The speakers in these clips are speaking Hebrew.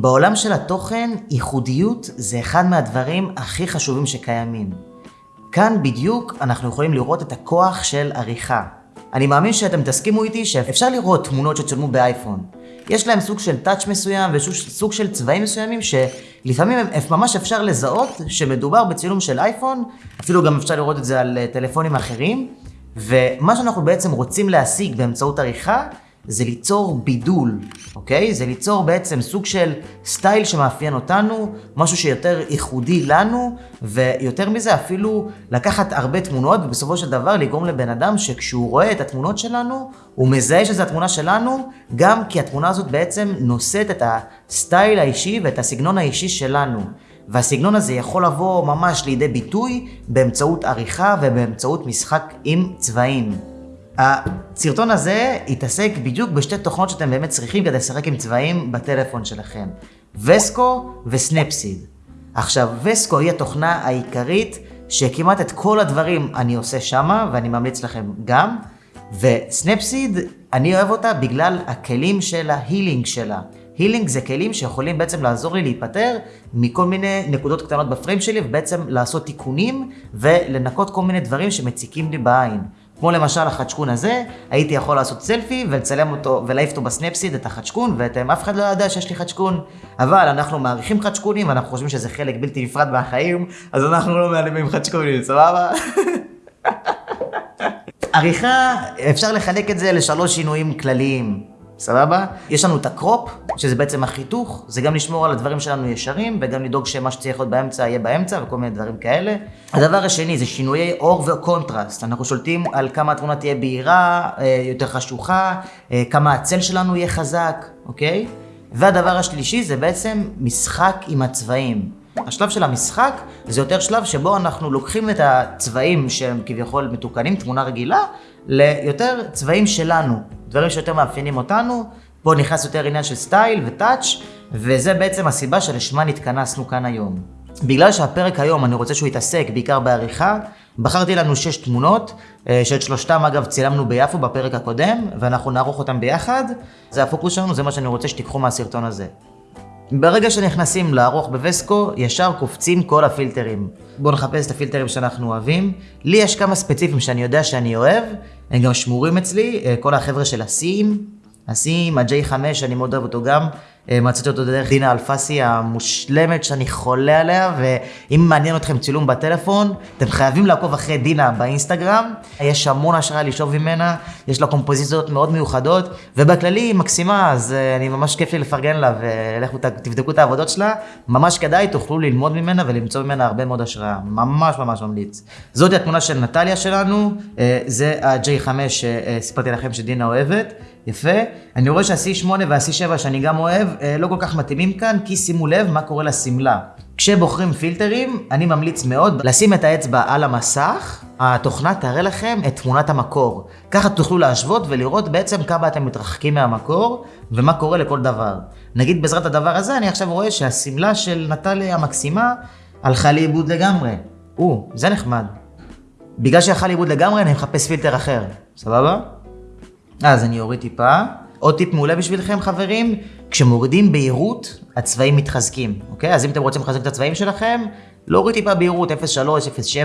בעולם של התוכן, ייחודיות זה אחד מהדברים הכי חשובים שקיימים. כאן בדיוק אנחנו יכולים לראות את הכוח של עריכה. אני מאמין שאתם תסכימו איתי שאפשר לראות תמונות שצולמו באייפון. יש להם סוג של טאץ' מסוים וסוג של צבעים מסוימים שלפעמים ממש אפשר לזהות שמדובר בצילום של אייפון, אפילו גם אפשר לראות את זה על אה, טלפונים אחרים, ומה שאנחנו בעצם רוצים להשיג באמצעות עריכה זה ליצור בידול, אוקיי? זה ליצור בעצם סוג של סטייל שמאפיין אותנו, משהו שיותר ייחודי לנו, ויותר מזה אפילו לקחת הרבה תמונות, ובסופו של דבר לגרום לבן אדם שכשהוא רואה את התמונות שלנו, הוא מזהה שזו התמונה שלנו, גם כי התמונה הזאת בעצם נושאת את הסטייל האישי ואת הסגנון האישי שלנו. והסגנון הזה יכול לבוא ממש לידי ביטוי באמצעות עריכה ובאמצעות משחק עם צבעים. הסרטון הזה יתעסק בדיוק בשתי תוכנות שאתם באמת צריכים כדי לשחק עם צבעים בטלפון שלכם. וסקו וסנפסיד. עכשיו, וסקו היא התוכנה העיקרית שכמעט את כל הדברים אני עושה שמה, ואני ממליץ לכם גם. וסנפסיד, אני אוהב אותה בגלל הכלים של ההילינג שלה. הילינג זה כלים שיכולים בעצם לעזור לי להיפטר מכל מיני נקודות קטנות בפריים שלי, ובעצם לעשות תיקונים ולנקות כל מיני דברים שמציקים לי בעין. כמו למשל החדשקון הזה, הייתי יכול לעשות סלפי ולצלם אותו ולהעיף אותו בסנפסיד את החדשקון, ואתם אף אחד לא יודע שיש לי חדשקון. אבל אנחנו מעריכים חדשקונים ואנחנו חושבים שזה חלק בלתי נפרד מהחיים, אז אנחנו לא מעלימים חדשקונים, סבבה? עריכה, אפשר לחלק את זה לשלוש שינויים כלליים. סבבה? יש לנו את הקרופ, שזה בעצם החיתוך, זה גם לשמור על הדברים שלנו ישרים, וגם לדאוג שמה שצריך להיות באמצע יהיה באמצע, וכל מיני דברים כאלה. הדבר השני זה שינויי אור וקונטרסט. אנחנו שולטים על כמה התמונה תהיה בהירה, אה, יותר חשוכה, אה, כמה הצל שלנו יהיה חזק, אוקיי? והדבר השלישי זה בעצם משחק עם הצבעים. השלב של המשחק זה יותר שלב שבו אנחנו לוקחים את הצבעים שהם כביכול מתוקנים, תמונה רגילה, ליותר צבעים שלנו, דברים שיותר מאפיינים אותנו. פה נכנס יותר עניין של סטייל ו touch, וזה בעצם הסיבה שלשמה נתכנסנו כאן היום. בגלל שהפרק היום אני רוצה שהוא יתעסק בעיקר בעריכה, בחרתי לנו שש תמונות, אה, שאת שלושתם אגב צילמנו ביפו בפרק הקודם, ואנחנו נערוך אותם ביחד. זה הפוקוס שלנו, זה מה שאני רוצה שתיקחו מהסרטון הזה. ברגע שנכנסים לערוך בווסקו, ישר קופצים כל הפילטרים. בואו נחפש את הפילטרים שאנחנו אוהבים. לי יש כמה ספציפיים שאני יודע שאני אוהב, הם גם שמורים אצלי, אה, כל החבר'ה של הסים, הסים, ה-J5, אני מאוד אוהב אותו גם. אה, מצאתי אותו דרך דינה אלפסי המושלמת שאני חולה עליה, ואם מעניין אתכם צילום בטלפון, אתם חייבים לעקוב אחרי דינה באינסטגרם. יש המון השראה לשאוב ממנה, יש לה קומפוזיציות מאוד מיוחדות, ובכללי היא מקסימה, אז אה, אני ממש כיף לי לפרגן לה, ולכו תבדקו את העבודות שלה. ממש כדאי, תוכלו ללמוד ממנה ולמצוא ממנה הרבה מאוד השראה. ממש ממש ממליץ. זאת התמונה של נטליה שלנו, אה, זה ה-J5 שסיפרתי לכם שדינה אוהבת. יפה. אני רואה שה-C8 וה-C7 שאני גם אוהב, לא כל כך מתאימים כאן, כי שימו לב מה קורה לשמלה. כשבוחרים פילטרים, אני ממליץ מאוד לשים את האצבע על המסך, התוכנה תראה לכם את תמונת המקור. ככה תוכלו להשוות ולראות בעצם כמה אתם מתרחקים מהמקור, ומה קורה לכל דבר. נגיד בעזרת הדבר הזה, אני עכשיו רואה שהשמלה של נטליה המקסימה הלכה לאיבוד לגמרי. או, זה נחמד. בגלל שהלכה לאיבוד לגמרי, אני מחפש פילטר אחר. סבבה? אז אני אוריד טיפה. עוד טיפ מעולה בשבילכם חברים, כשמורידים בהירות, הצבעים מתחזקים, אוקיי? אז אם אתם רוצים לחזק את הצבעים שלכם, להוריד טיפה בהירות 0.3,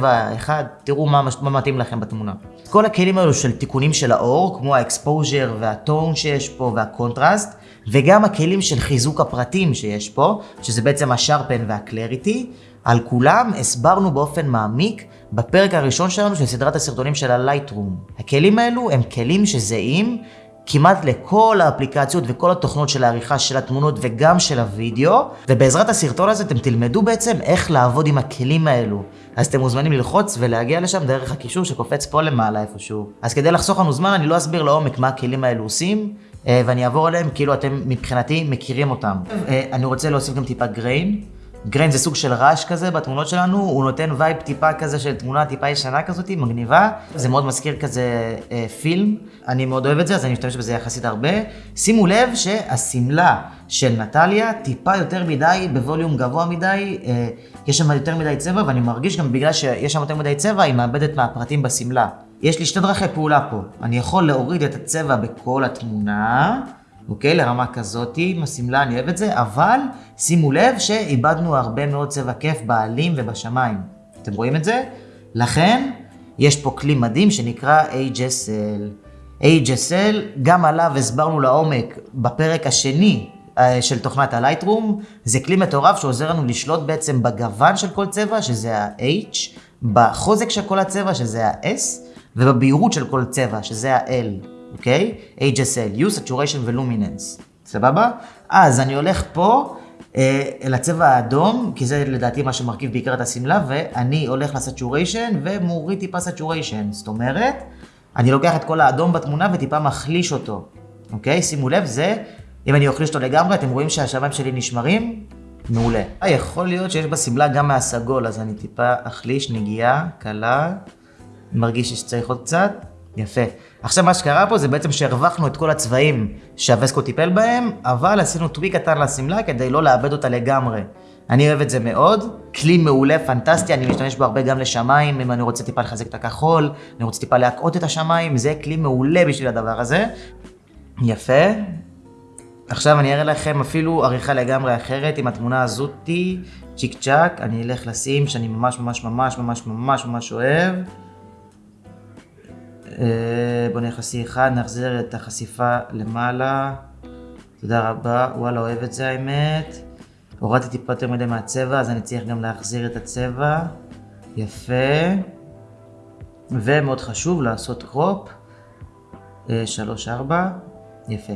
0.7, 1, תראו מה, מה מתאים לכם בתמונה. כל הכלים האלו של תיקונים של האור, כמו ה exposure וה tone שיש פה והקונטרסט, וגם הכלים של חיזוק הפרטים שיש פה, שזה בעצם ה sharpen וה clarity, על כולם הסברנו באופן מעמיק בפרק הראשון שלנו של סדרת הסרטונים של הלייטרום. הכלים האלו הם כלים שזהים כמעט לכל האפליקציות וכל התוכנות של העריכה של התמונות וגם של הוידאו, ובעזרת הסרטון הזה אתם תלמדו בעצם איך לעבוד עם הכלים האלו. אז אתם מוזמנים ללחוץ ולהגיע לשם דרך הקישור שקופץ פה למעלה איפשהו. אז כדי לחסוך לנו זמן אני לא אסביר לעומק מה הכלים האלו עושים, אה, ואני אעבור עליהם כאילו אתם מבחינתי מכירים אותם. אה, אני רוצה להוסיף גם טיפה grain. grain זה סוג של רעש כזה בתמונות שלנו, הוא נותן וייב טיפה כזה של תמונה טיפה ישנה כזאת, מגניבה. זה מאוד מזכיר כזה אה, פילם, אני מאוד אוהב את זה, אז אני משתמש בזה יחסית הרבה. שימו לב שהשמלה של נטליה טיפה יותר מדי, בווליום גבוה מדי, אה, יש שם יותר מדי צבע, ואני מרגיש גם בגלל שיש שם יותר מדי צבע, היא מאבדת מהפרטים בשמלה. יש לי שתי דרכי פעולה פה. אני יכול להוריד את הצבע בכל התמונה, אוקיי? לרמה כזאתי, עם השמלה, אני אוהב את זה, אבל שימו לב שאיבדנו הרבה מאוד צבע כיף בעלים ובשמיים. אתם רואים את זה? לכן, יש פה כלי מדהים שנקרא HSL. HSL, גם עליו הסברנו לעומק בפרק השני אה, של תוכנת הלייטרום. זה כלי מטורף שעוזר לנו לשלוט בעצם בגוון של כל צבע, שזה ה-H, בחוזק של כל הצבע, שזה ה-S, ובבהירות של כל צבע, שזה ה-L, אוקיי? HSL, Hue, Saturation ו-Luminance. סבבה? אז אני הולך פה אה, לצבע האדום, כי זה לדעתי מה שמרכיב בעיקר את השמלה, ואני הולך ל saturation ומוריד טיפה saturation. זאת אומרת, אני לוקח את כל האדום בתמונה וטיפה מחליש אותו, אוקיי? שימו לב, זה, אם אני אחליש אותו לגמרי, אתם רואים שהשמיים שלי נשמרים? מעולה. אה, יכול להיות שיש בשמלה גם מהסגול, אז אני טיפה אחליש נגיעה קלה, מרגיש שצריך עוד קצת, יפה. עכשיו מה שקרה פה זה בעצם שהרווחנו את כל הצבעים שהווסקו טיפל בהם, אבל עשינו טוויק קטן לשמלה כדי לא לאבד אותה לגמרי. אני אוהב את זה מאוד, כלי מעולה, פנטסטי, אני משתמש בו הרבה גם לשמיים, אם אני רוצה טיפה לחזק את הכחול, אני רוצה טיפה להקעות את השמיים, זה כלי מעולה בשביל הדבר הזה. יפה. עכשיו אני אראה לכם אפילו עריכה לגמרי אחרת עם התמונה הזאתי, צ'יק צ'אק, אני אלך לשים שאני ממש ממש ממש ממש ממש ממש אוהב. אה, בוא לשיא אחד, נחזיר את החשיפה למעלה. תודה רבה, וואלה אוהב את זה האמת. הורדתי טיפה יותר מדי מהצבע, אז אני צריך גם להחזיר את הצבע. יפה. ומאוד חשוב לעשות קרופ. אה, שלוש, ארבע. יפה.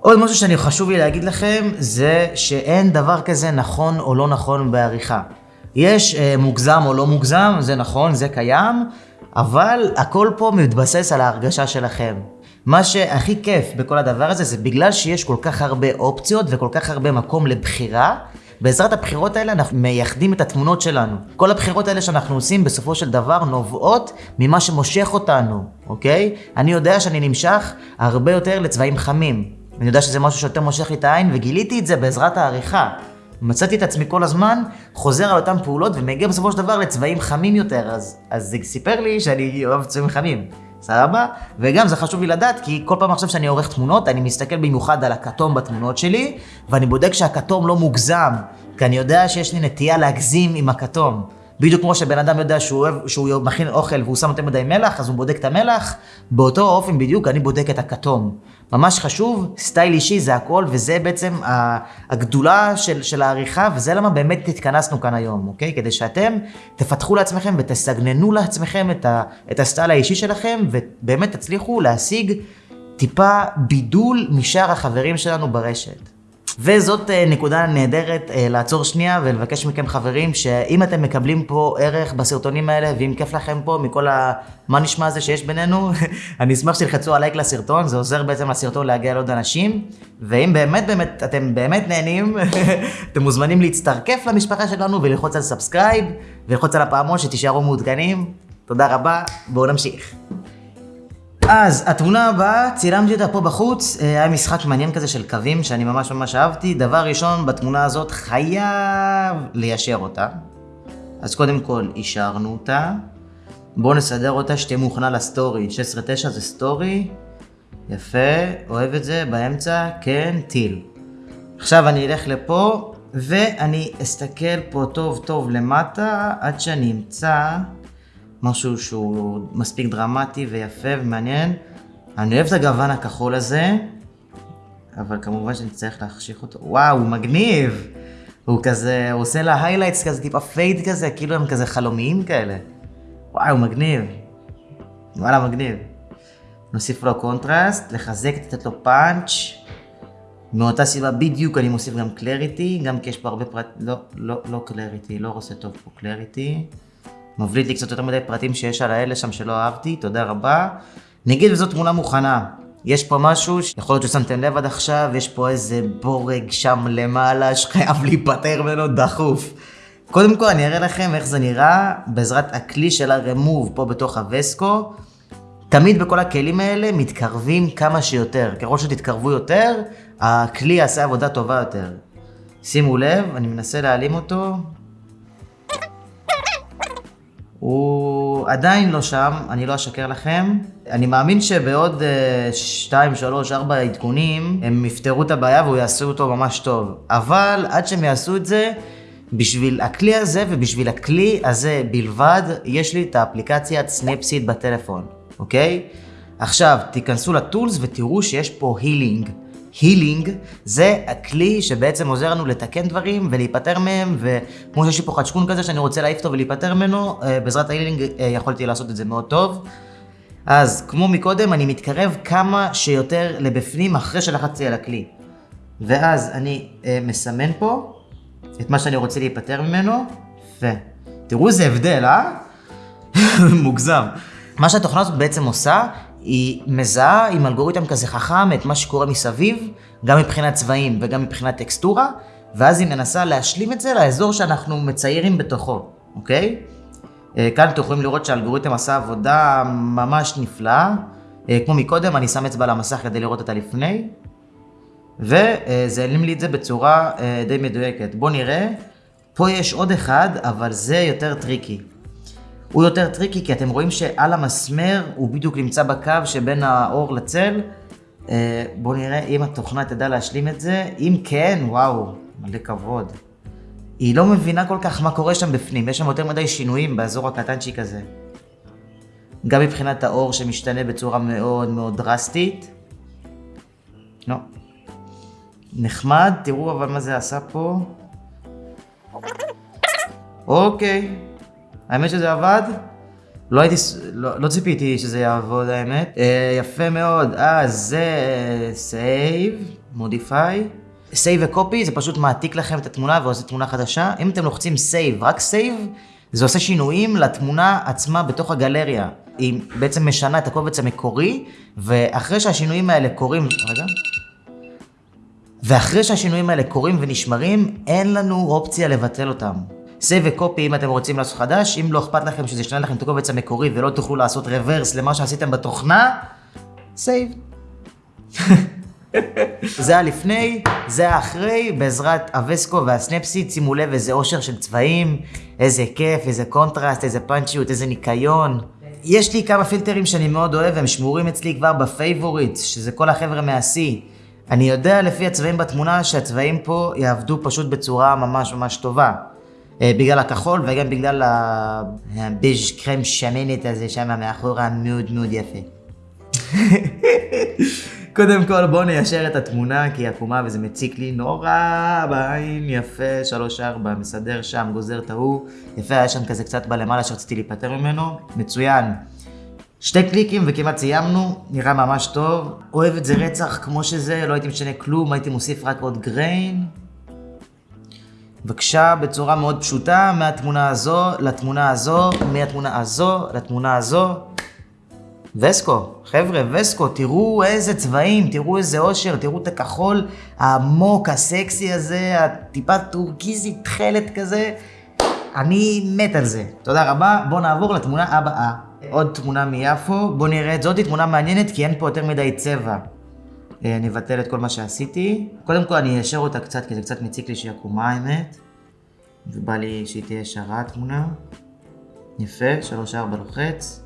עוד משהו שאני חשוב לי להגיד לכם, זה שאין דבר כזה נכון או לא נכון בעריכה. יש אה, מוגזם או לא מוגזם, זה נכון, זה קיים, אבל הכל פה מתבסס על ההרגשה שלכם. מה שהכי כיף בכל הדבר הזה זה בגלל שיש כל כך הרבה אופציות וכל כך הרבה מקום לבחירה, בעזרת הבחירות האלה אנחנו מייחדים את התמונות שלנו. כל הבחירות האלה שאנחנו עושים בסופו של דבר נובעות ממה שמושך אותנו, אוקיי? אני יודע שאני נמשך הרבה יותר לצבעים חמים. אני יודע שזה משהו שיותר מושך לי את העין וגיליתי את זה בעזרת העריכה. מצאתי את עצמי כל הזמן חוזר על אותן פעולות ומגיע בסופו של דבר לצבעים חמים יותר, אז, אז זה סיפר לי שאני אוהב צבעים חמים. סבבה? וגם זה חשוב לי לדעת, כי כל פעם עכשיו שאני עורך תמונות, אני מסתכל במיוחד על הכתום בתמונות שלי, ואני בודק שהכתום לא מוגזם, כי אני יודע שיש לי נטייה להגזים עם הכתום. בדיוק כמו שבן אדם יודע שהוא, אוהב, שהוא מכין אוכל והוא שם יותר מדי מלח, אז הוא בודק את המלח, באותו אופן בדיוק אני בודק את הכתום. ממש חשוב, סטייל אישי זה הכל, וזה בעצם הגדולה של, של העריכה, וזה למה באמת התכנסנו כאן היום, אוקיי? כדי שאתם תפתחו לעצמכם ותסגננו לעצמכם את, ה, את הסטייל האישי שלכם, ובאמת תצליחו להשיג טיפה בידול משאר החברים שלנו ברשת. וזאת אה, נקודה נהדרת אה, לעצור שנייה ולבקש מכם חברים שאם אתם מקבלים פה ערך בסרטונים האלה ואם כיף לכם פה מכל ה... מה נשמע הזה שיש בינינו, אני אשמח שתלחצו על לייק לסרטון, זה עוזר בעצם לסרטון להגיע לעוד אנשים ואם באמת באמת אתם באמת נהנים, אתם מוזמנים להצטרכף למשפחה שלנו וללחוץ על subscribe וללחוץ על הפעמון שתישארו מעודכנים. תודה רבה, בואו נמשיך. אז התמונה הבאה, צילמתי אותה פה בחוץ, אה, היה משחק מעניין כזה של קווים שאני ממש ממש אהבתי. דבר ראשון, בתמונה הזאת חייב ליישר אותה. אז קודם כל, אישרנו אותה. בואו נסדר אותה שתהיה מוכנה לסטורי. 16-9 זה סטורי. יפה, אוהב את זה, באמצע, כן, טיל. עכשיו אני אלך לפה, ואני אסתכל פה טוב טוב למטה, עד שאני אמצא... משהו שהוא מספיק דרמטי ויפה ומעניין. אני אוהב את הגוון הכחול הזה, אבל כמובן שאני צריך להחשיך אותו. וואו, הוא מגניב! הוא כזה, הוא עושה לה highlights כזה, טיפה fade כזה, כאילו הם כזה חלומיים כאלה. וואו, מגניב. וואלה, מגניב. נוסיף לו קונטרסט, לחזק, לתת לו פאנץ'. מאותה סיבה בדיוק אני מוסיף גם clarity, גם כי יש פה הרבה פרט... לא, לא, לא clarity, לא עושה טוב פה clarity. מבליט לי קצת יותר מדי פרטים שיש על האלה שם שלא אהבתי, תודה רבה. נגיד וזו תמונה מוכנה. יש פה משהו שיכול להיות ששמתם לב עד עכשיו, יש פה איזה בורג שם למעלה שחייב להיפטר ממנו דחוף. קודם כל אני אראה לכם איך זה נראה בעזרת הכלי של הרמוב פה בתוך הווסקו. תמיד בכל הכלים האלה מתקרבים כמה שיותר. ככל שתתקרבו יותר, הכלי יעשה עבודה טובה יותר. שימו לב, אני מנסה להעלים אותו, הוא עדיין לא שם, אני לא אשקר לכם. אני מאמין שבעוד 2, 3, 4 עדכונים, הם יפתרו את הבעיה והוא יעשו אותו ממש טוב. אבל עד שהם יעשו את זה, בשביל הכלי הזה ובשביל הכלי הזה בלבד, יש לי את האפליקציית Snapseed בטלפון, אוקיי? עכשיו, תיכנסו ל tools ותראו שיש פה healing. healing זה הכלי שבעצם עוזר לנו לתקן דברים ולהיפטר מהם, וכמו שיש לי פה חצ'קון כזה שאני רוצה להעיף אותו ולהיפטר ממנו, אה, בעזרת ה healing אה, יכולתי לעשות את זה מאוד טוב. אז כמו מקודם, אני מתקרב כמה שיותר לבפנים אחרי שלחצתי על הכלי. ואז אני אה, מסמן פה את מה שאני רוצה להיפטר ממנו, ותראו איזה הבדל, אה? מוגזם. מה שהתוכנה הזאת בעצם עושה, היא מזהה עם אלגוריתם כזה חכם את מה שקורה מסביב, גם מבחינת צבעים וגם מבחינת טקסטורה, ואז היא מנסה להשלים את זה לאזור שאנחנו מציירים בתוכו, אוקיי? אה, כאן אתם יכולים לראות שהאלגוריתם עשה עבודה ממש נפלאה. אה, כמו מקודם, אני שם אצבע על המסך כדי לראות את הלפני, וזה העלים לי את זה בצורה אה, די מדויקת. בואו נראה, פה יש עוד אחד, אבל זה יותר tricky. הוא יותר tricky כי אתם רואים שעל המסמר הוא בדיוק נמצא בקו שבין האור לצל. אה, בואו נראה אם התוכנה תדע להשלים את זה. אם כן, וואו, מלא כבוד. היא לא מבינה כל כך מה קורה שם בפנים, יש שם יותר מדי שינויים באזור הקטנצ'יק הזה. גם מבחינת האור שמשתנה בצורה מאוד מאוד דרסטית. לא. נחמד, תראו אבל מה זה עשה פה. אוקיי. האמת שזה עבד? לא הייתי, לא, לא ציפיתי שזה יעבוד האמת. אה, יפה מאוד, אה, זה save, modify. save ו copy זה פשוט מעתיק לכם את התמונה ועושה תמונה חדשה. אם אתם לוחצים save, רק save, זה עושה שינויים לתמונה עצמה בתוך הגלריה. היא בעצם משנה את הקובץ המקורי, ואחרי שהשינויים האלה קורים... רגע. ואחרי שהשינויים האלה קורים ונשמרים, אין לנו אופציה לבטל אותם. save ו copy אם אתם רוצים לעשות חדש, אם לא אכפת לכם שזה ישנה לכם את הקובץ המקורי ולא תוכלו לעשות reverse למה שעשיתם בתוכנה, save. זה הלפני, זה האחרי, בעזרת ה VSCO וה Snapseed, שימו לב איזה אושר של צבעים, איזה כיף, איזה קונטרסט, איזה פאנצ'יות, איזה ניקיון. יש לי כמה פילטרים שאני מאוד אוהב, הם שמורים אצלי כבר ב favorite, שזה כל החבר'ה מהשיא. אני יודע לפי הצבעים בתמונה שהצבעים פה יעבדו פשוט בצורה ממש ממש טובה. אה, בגלל הכחול וגם בגלל הבז' קרם שמנת הזה שם מאחורה מאוד מאוד יפה. קודם כל בואו ניישר את התמונה כי היא עקומה וזה מציק לי נורא בעין, יפה, שלוש ארבע, מסדר שם, גוזר את ההוא, יפה, היה שם כזה קצת בלמעלה שרציתי להיפטר ממנו, מצוין. שתי קליקים וכמעט סיימנו, נראה ממש טוב. אוהב את זה רצח כמו שזה, לא הייתי משנה כלום, הייתי מוסיף רק עוד גריין. בבקשה, בצורה מאוד פשוטה, מהתמונה הזו לתמונה הזו, מהתמונה הזו לתמונה הזו. וסקו, חבר'ה, וסקו, תראו איזה צבעים, תראו איזה אושר, תראו את הכחול העמוק, הסקסי הזה, הטיפה טורקיזי תכלת כזה. אני מת על זה. תודה רבה, בואו נעבור לתמונה הבאה. עוד תמונה מיפו, בואו נראה את זאת, תמונה מעניינת כי אין פה יותר מדי צבע. אה, אני אבטל את כל מה שעשיתי. קודם כל אני איישר אותה קצת, כי זה קצת מציק לי שהיא עקומה האמת. ובא לי שהיא תהיה ישרה התמונה. יפה, שלוש ארבע לוחץ.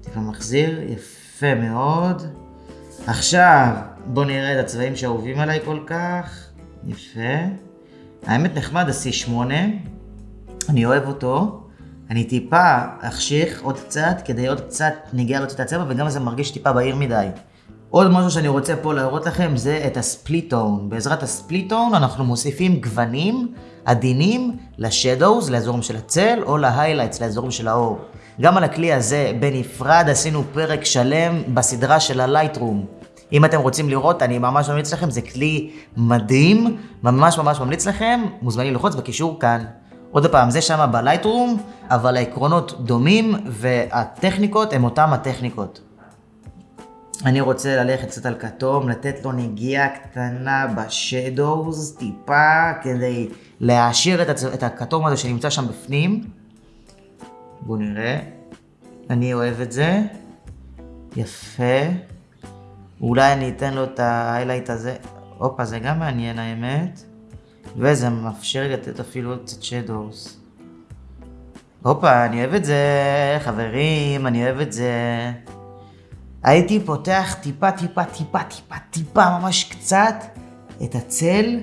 טיפה מחזיר, יפה מאוד. עכשיו, בואו נראה את הצבעים שאהובים עליי כל כך. יפה. האמת נחמד ה-C8, אני אוהב אותו. אני טיפה אחשיך עוד קצת, כדי עוד קצת נגיע להוציא את הצבע, וגם זה מרגיש טיפה בהיר מדי. עוד משהו שאני רוצה פה להראות לכם זה את הספליטון. בעזרת הספליטון אנחנו מוסיפים גוונים עדינים לשדוז, לאזורים של הצל, או להיילייטס, לאזורים של האור. גם על הכלי הזה בנפרד עשינו פרק שלם בסדרה של הלייטרום. אם אתם רוצים לראות, אני ממש ממליץ לכם, זה כלי מדהים, ממש ממש ממליץ לכם, מוזמנים ללחוץ בקישור כאן. עוד פעם, זה שם בלייטרום, אבל העקרונות דומים והטכניקות הן אותן הטכניקות. אני רוצה ללכת קצת על כתום, לתת לו נגיעה קטנה בשדוז, טיפה, כדי להעשיר את, הצ... את הכתום הזה שנמצא שם בפנים. בואו נראה. אני אוהב את זה. יפה. אולי אני אתן לו את ההיילייט הזה. הופה, זה גם מעניין האמת. וזה מאפשר לי לתת אפילו קצת שדוז. הופה, אני אוהב את זה, חברים, אני אוהב את זה. הייתי פותח טיפה, טיפה, טיפה, טיפה, טיפה, ממש קצת, את הצל,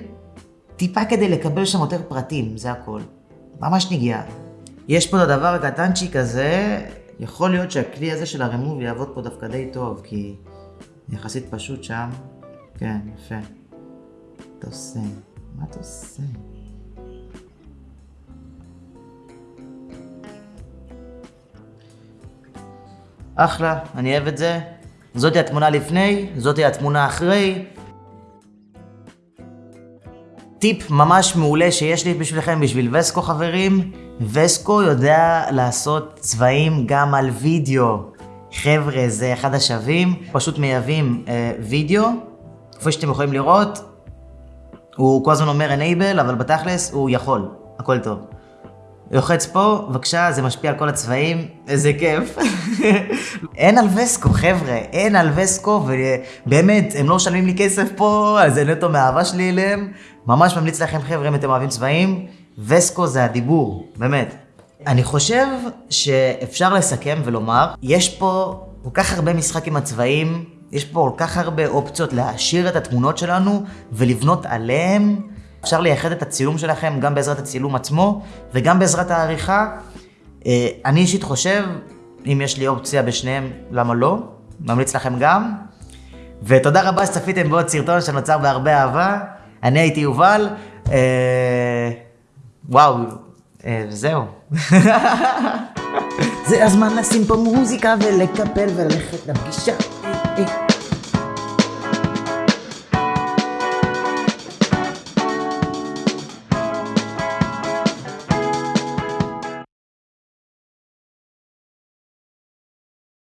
טיפה כדי לקבל שם יותר פרטים, זה הכל. ממש נגיעה. יש פה את הדבר הקטנצ'יק הזה, יכול להיות שהכלי הזה של הרמוב יעבוד פה דווקא די טוב, כי יחסית פשוט שם. כן, יפה. אתה עושה? מה אתה עושה? אחלה, אני אוהב את זה. זאתי התמונה לפני, זאתי התמונה אחרי. טיפ ממש מעולה שיש לי בשבילכם, בשביל וסקו חברים, וסקו יודע לעשות צבעים גם על וידאו. חבר'ה, זה אחד השווים, פשוט מייבאים אה, וידאו, כפי שאתם יכולים לראות, הוא כל הזמן אומר enable, אבל בתכלס הוא יכול, הכל טוב. לוחץ פה, בבקשה, זה משפיע על כל הצבעים, איזה כיף. אין על וסקו, חבר'ה, אין על וסקו, ובאמת, הם לא משלמים לי כסף פה, אז זה נטו מאהבה שלי אליהם. ממש ממליץ לכם, חבר'ה, אם אתם אוהבים צבעים, וסקו זה הדיבור, באמת. אני חושב שאפשר לסכם ולומר, יש פה כל כך הרבה משחק עם הצבעים, יש פה כל כך הרבה אופציות להעשיר את התמונות שלנו ולבנות עליהם. אפשר לייחד את הצילום שלכם גם בעזרת הצילום עצמו וגם בעזרת העריכה. אה, אני אישית חושב, אם יש לי אופציה בשניהם, למה לא? ממליץ לכם גם. ותודה רבה שצפיתם בעוד סרטון שנוצר בהרבה אהבה. אני הייתי יובל. אה, וואו, אה, זהו. זה הזמן לשים פה מוזיקה ולקפל וללכת לפגישה.